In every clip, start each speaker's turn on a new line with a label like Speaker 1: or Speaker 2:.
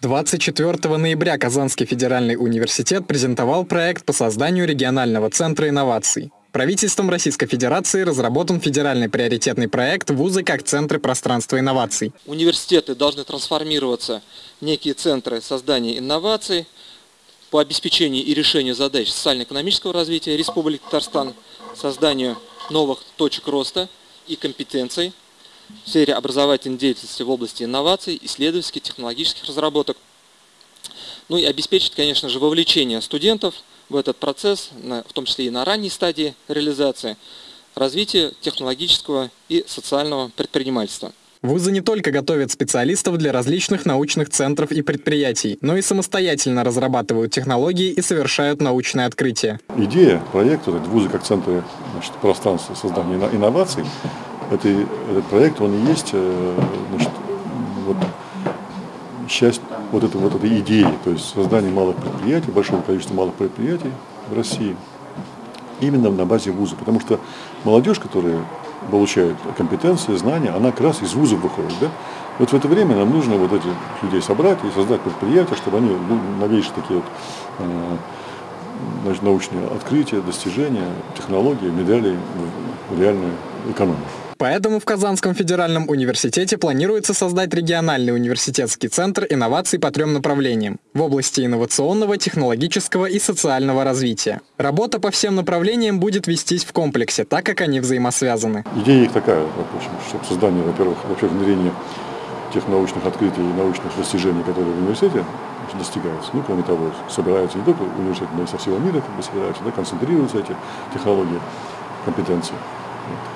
Speaker 1: 24 ноября Казанский федеральный университет презентовал проект по созданию регионального центра инноваций. Правительством Российской Федерации разработан федеральный приоритетный проект «Вузы как центры пространства инноваций».
Speaker 2: Университеты должны трансформироваться в некие центры создания инноваций по обеспечению и решению задач социально-экономического развития Республики Татарстан, созданию новых точек роста и компетенций в сфере образовательной деятельности в области инноваций, исследовательских, технологических разработок. Ну и обеспечить, конечно же, вовлечение студентов в этот процесс, в том числе и на ранней стадии реализации, развития технологического и социального предпринимательства.
Speaker 1: Вузы не только готовят специалистов для различных научных центров и предприятий, но и самостоятельно разрабатывают технологии и совершают научные открытия.
Speaker 3: Идея проекта «Вузы как центры значит, пространства создания инноваций» это, этот проект, он и есть э, значит, вот, часть вот этой, вот этой идеи, то есть создание малых предприятий, большого количества малых предприятий в России, именно на базе вуза. Потому что молодежь, которая получает компетенции, знания, она как раз из вузов выходит. Да? Вот в это время нам нужно вот этих людей собрать и создать предприятия, чтобы они ну, новейшие такие вот э, значит, научные открытия, достижения, технологии внедряли в реальную экономику.
Speaker 1: Поэтому в Казанском федеральном университете планируется создать региональный университетский центр инноваций по трем направлениям в области инновационного, технологического и социального развития. Работа по всем направлениям будет вестись в комплексе, так как они взаимосвязаны.
Speaker 3: Идея их такая, в общем, чтобы создание, во-первых, вообще внедрение тех научных открытий и научных достижений, которые в университете достигаются. Ну, кроме того, собираются не только университеты, но и со всего мира как бы собираются, да, концентрируются эти технологии, компетенции.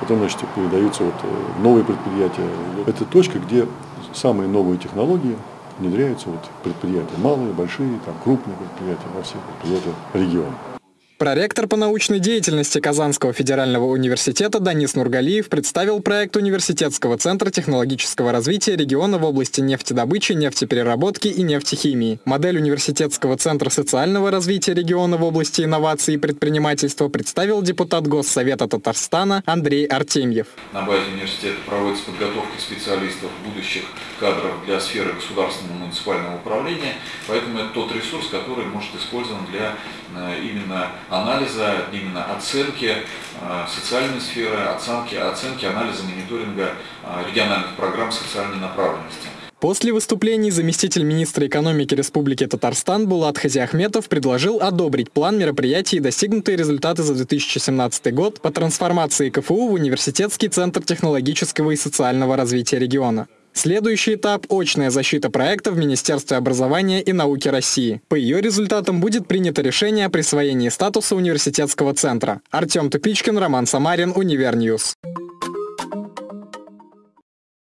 Speaker 3: Потом, значит, передаются вот э, новые предприятия. Это точка, где самые новые технологии внедряются вот предприятия. Малые, большие, там, крупные предприятия, во всех предприятиях региона.
Speaker 1: Проректор по научной деятельности Казанского федерального университета Данис Нургалиев представил проект Университетского центра технологического развития региона в области нефтедобычи, нефтепереработки и нефтехимии. Модель Университетского центра социального развития региона в области инноваций и предпринимательства представил депутат Госсовета Татарстана Андрей Артемьев.
Speaker 4: На базе университета проводится подготовка специалистов, будущих кадров для сферы государственного муниципального управления, поэтому это тот ресурс, который может использован для э, именно анализа, именно оценки э, социальной сферы, оценки, оценки анализа мониторинга э, региональных программ социальной направленности.
Speaker 1: После выступлений заместитель министра экономики Республики Татарстан Булат Хазиахметов предложил одобрить план мероприятий и достигнутые результаты за 2017 год по трансформации КФУ в Университетский центр технологического и социального развития региона. Следующий этап – очная защита проекта в Министерстве образования и науки России. По ее результатам будет принято решение о присвоении статуса университетского центра. Артем Тупичкин, Роман Самарин, Универ News.